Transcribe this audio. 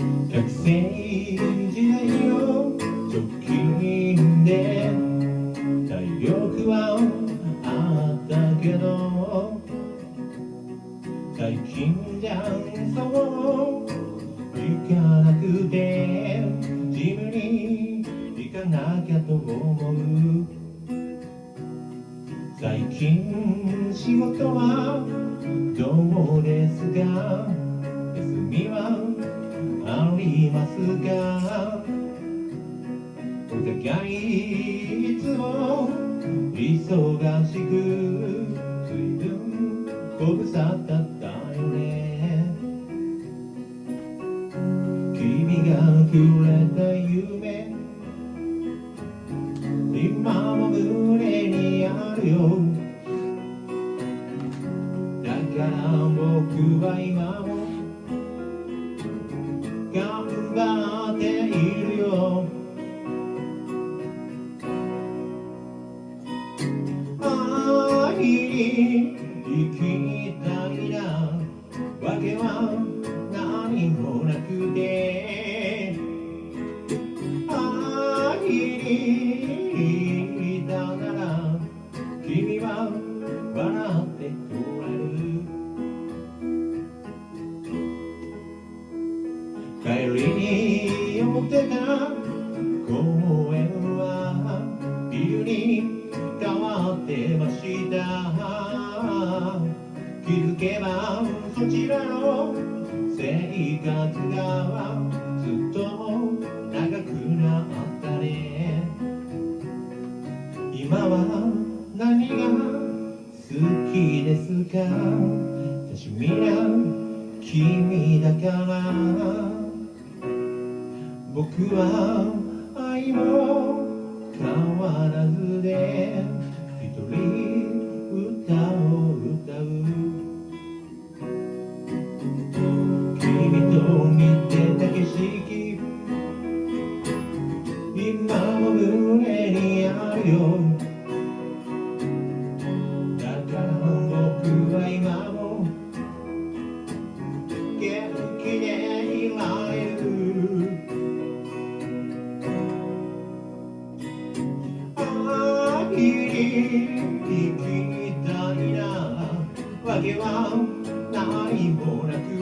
学生時代の直近で体力はあったけど最近じゃそう行かなくてジムに行かなきゃと思う最近仕事はどうですか？休みはりますかお互いいつも忙しく随分ご無沙汰だよね。君がくれた夢今も胸にあるよ。だから僕は今もは何もなくて会いに行ったなら君は笑ってくれる帰りに寄ってた公園はビルに変わってました。気づけばそちらの生活がずっと長くなったね。今は何が好きですか？私皆君だから。僕は愛も変わらずで一人歌見てた景色今も胸にあるよ。だから僕は今も元気でいられる会いに行きたいな。わけは何もなく。